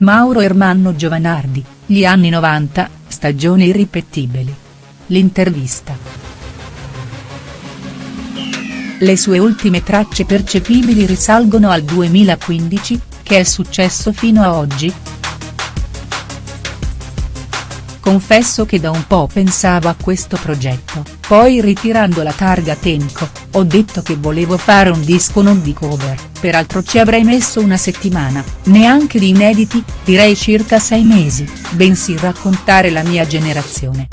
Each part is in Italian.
Mauro Ermanno Giovanardi, gli anni 90, stagione irripetibili. L'intervista. Le sue ultime tracce percepibili risalgono al 2015, che è successo fino a oggi?. Confesso che da un po' pensavo a questo progetto, poi ritirando la targa Tenco, ho detto che volevo fare un disco non di cover, peraltro ci avrei messo una settimana, neanche di inediti, direi circa sei mesi, bensì raccontare la mia generazione.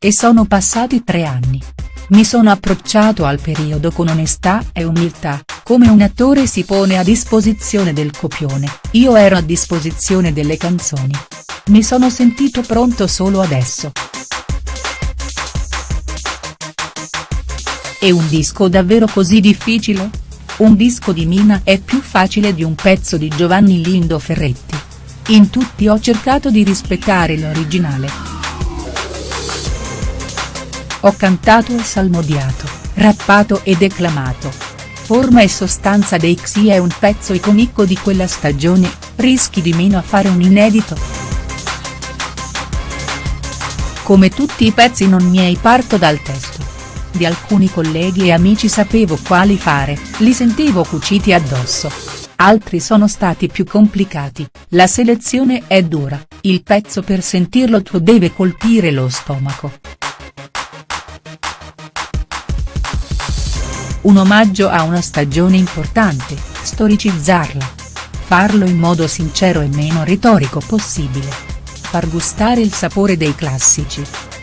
E sono passati tre anni. Mi sono approcciato al periodo con onestà e umiltà, come un attore si pone a disposizione del copione, io ero a disposizione delle canzoni. Mi sono sentito pronto solo adesso. È un disco davvero così difficile? Un disco di Mina è più facile di un pezzo di Giovanni Lindo Ferretti. In tutti ho cercato di rispettare l'originale. Ho cantato e salmodiato, rappato e declamato, forma e sostanza dei Xi è un pezzo iconico di quella stagione, rischi di meno a fare un inedito?. Come tutti i pezzi non miei parto dal testo. Di alcuni colleghi e amici sapevo quali fare, li sentivo cuciti addosso. Altri sono stati più complicati, la selezione è dura, il pezzo per sentirlo tuo deve colpire lo stomaco. Un omaggio a una stagione importante, storicizzarla. Farlo in modo sincero e meno retorico possibile. Far gustare il sapore dei classici.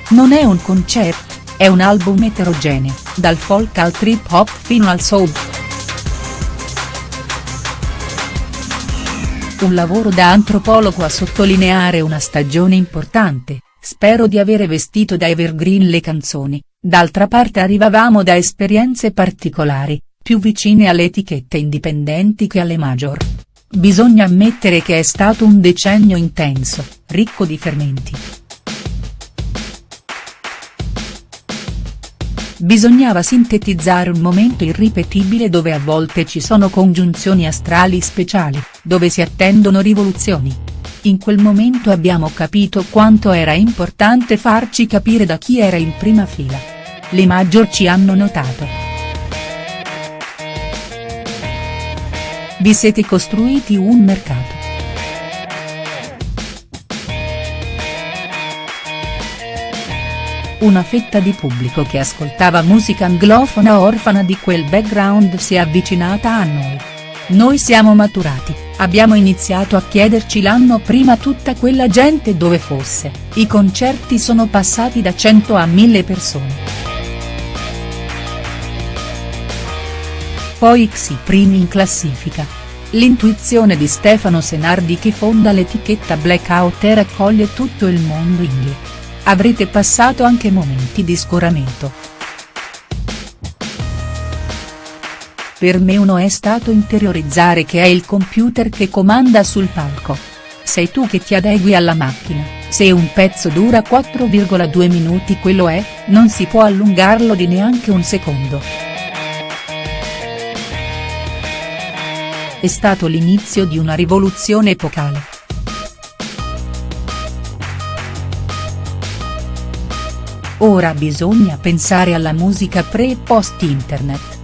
Non è un concerto, è un album eterogeneo, dal folk al trip hop fino al soul. Un lavoro da antropologo a sottolineare una stagione importante, spero di avere vestito da evergreen le canzoni, D'altra parte arrivavamo da esperienze particolari, più vicine alle etichette indipendenti che alle major. Bisogna ammettere che è stato un decennio intenso, ricco di fermenti. Bisognava sintetizzare un momento irripetibile dove a volte ci sono congiunzioni astrali speciali, dove si attendono rivoluzioni. In quel momento abbiamo capito quanto era importante farci capire da chi era in prima fila le Major ci hanno notato. Vi siete costruiti un mercato. Una fetta di pubblico che ascoltava musica anglofona orfana di quel background si è avvicinata a noi. Noi siamo maturati, abbiamo iniziato a chiederci l'anno prima tutta quella gente dove fosse, i concerti sono passati da 100 a 1000 persone. poi Xi primi in classifica. L'intuizione di Stefano Senardi che fonda l'etichetta Blackout e raccoglie tutto il mondo indie. Avrete passato anche momenti di scoramento. Per me uno è stato interiorizzare che è il computer che comanda sul palco. Sei tu che ti adegui alla macchina, se un pezzo dura 4,2 minuti quello è, non si può allungarlo di neanche un secondo. è stato l'inizio di una rivoluzione epocale. Ora bisogna pensare alla musica pre e post internet.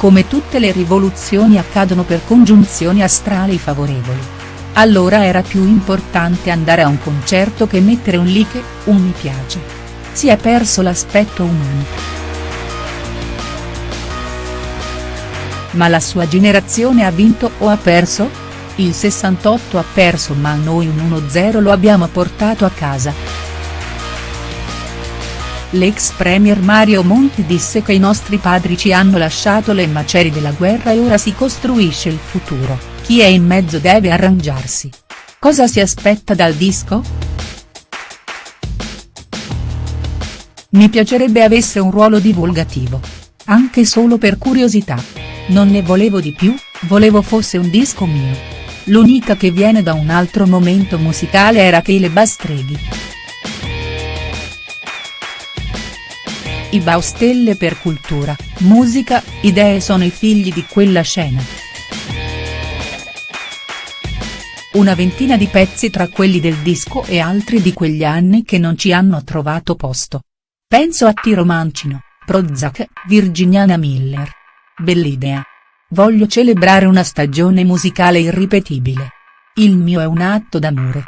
Come tutte le rivoluzioni accadono per congiunzioni astrali favorevoli. Allora era più importante andare a un concerto che mettere un like, un mi piace. Si è perso l'aspetto umano. Ma la sua generazione ha vinto o ha perso? Il 68 ha perso ma noi un 1-0 lo abbiamo portato a casa. L'ex premier Mario Monti disse che i nostri padri ci hanno lasciato le macerie della guerra e ora si costruisce il futuro, chi è in mezzo deve arrangiarsi. Cosa si aspetta dal disco?. Mi piacerebbe avesse un ruolo divulgativo. Anche solo per curiosità. Non ne volevo di più, volevo fosse un disco mio. L'unica che viene da un altro momento musicale era che le Bastreghi. I Baustelle per cultura, musica, idee sono i figli di quella scena. Una ventina di pezzi tra quelli del disco e altri di quegli anni che non ci hanno trovato posto. Penso a Tiro Mancino, Prozac, Virginiana Miller. Bell'idea. Voglio celebrare una stagione musicale irripetibile. Il mio è un atto d'amore.